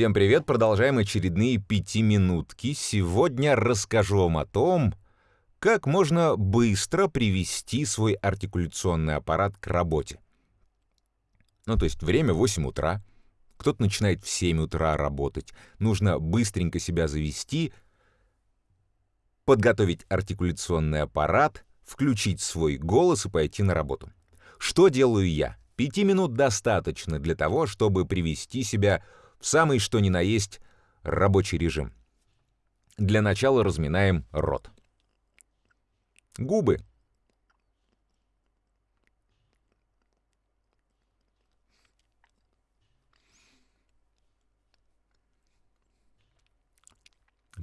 Всем привет, продолжаем очередные пятиминутки. Сегодня расскажу вам о том, как можно быстро привести свой артикуляционный аппарат к работе. Ну, то есть время 8 утра, кто-то начинает в 7 утра работать. Нужно быстренько себя завести, подготовить артикуляционный аппарат, включить свой голос и пойти на работу. Что делаю я? Пяти минут достаточно для того, чтобы привести себя в самый что ни на есть рабочий режим. Для начала разминаем рот. Губы.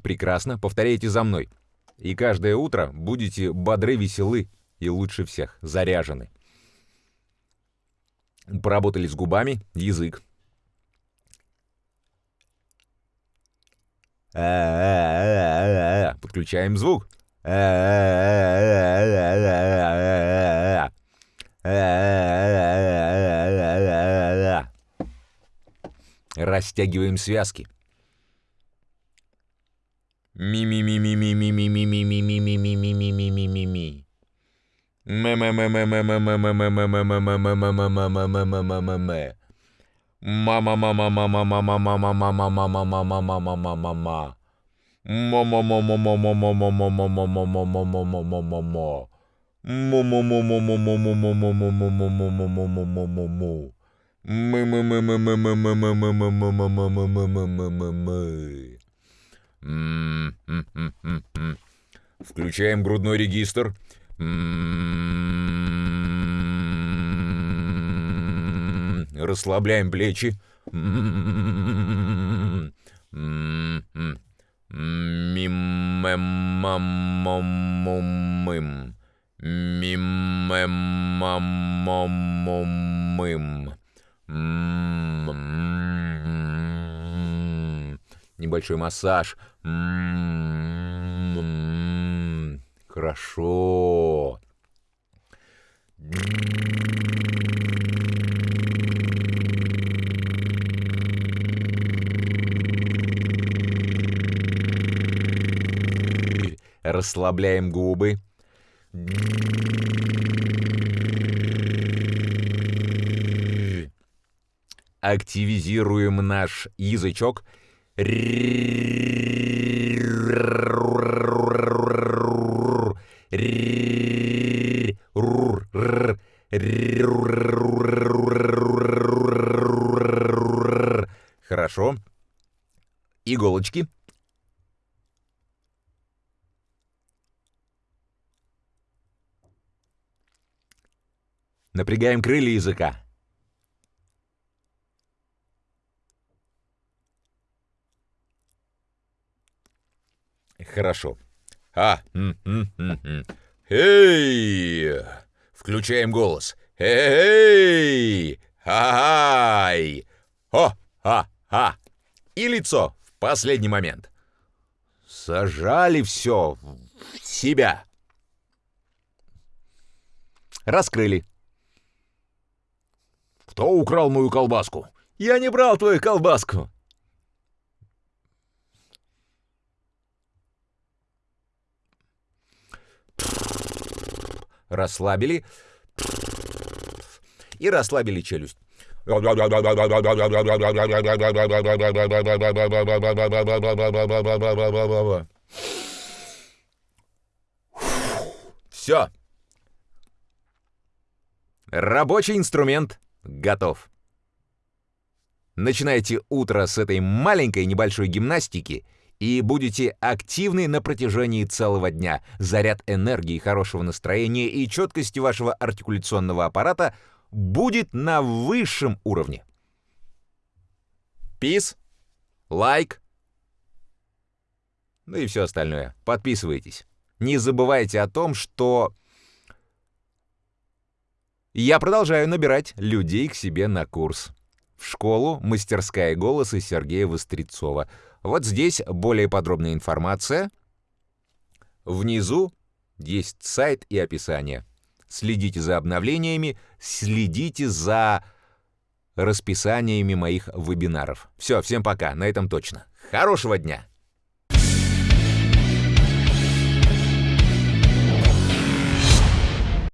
Прекрасно, повторяйте за мной. И каждое утро будете бодры, веселы и лучше всех заряжены. Поработали с губами, язык. Подключаем звук. Растягиваем связки. Ми-ми-ми-ми-ми-ми-ми-ми-ми-ми-ми-ми-ми-ми-ми-ми. Мэ-мэ-мэ-мэ-мэ-мэ-мэ-мэ-мэ-мэ-мэ-мэ-мэ-мэ-мэ. Ма-ма-ма-ма-ма-ма-ма-ма-ма-ма-ма-ма-ма-ма-ма-ма. Мо-мо-мо-мо-мо-мо-мо-мо-мо-мо-мо-мо-мо-мо-мо-мо. Му-му-му-му-му-му-му-му-му-му-му-му-му-му-му. Мы-мы-мы-мы-мы-мы-мы-мы-мы-мы-мы-мы-мы. Включаем грудной регистр. Расслабляем плечи. Миммеммаммоммым. Миммеммаммоммым. Небольшой массаж. Хорошо. Расслабляем губы. Активизируем наш язычок. Хорошо. Иголочки. Напрягаем крылья языка. Хорошо. А. Эй! Включаем голос. Эй! Ай! О! А! А! И лицо в последний момент. Сажали все в себя. Раскрыли. Кто украл мою колбаску? Я не брал твою колбаску. Расслабили. И расслабили челюсть. Все. Рабочий инструмент готов. Начинайте утро с этой маленькой небольшой гимнастики и будете активны на протяжении целого дня. Заряд энергии, хорошего настроения и четкости вашего артикуляционного аппарата будет на высшем уровне. Пис, лайк, ну и все остальное. Подписывайтесь. Не забывайте о том, что я продолжаю набирать людей к себе на курс. В школу «Мастерская голоса» Сергея Вострецова. Вот здесь более подробная информация. Внизу есть сайт и описание. Следите за обновлениями, следите за расписаниями моих вебинаров. Все, всем пока, на этом точно. Хорошего дня!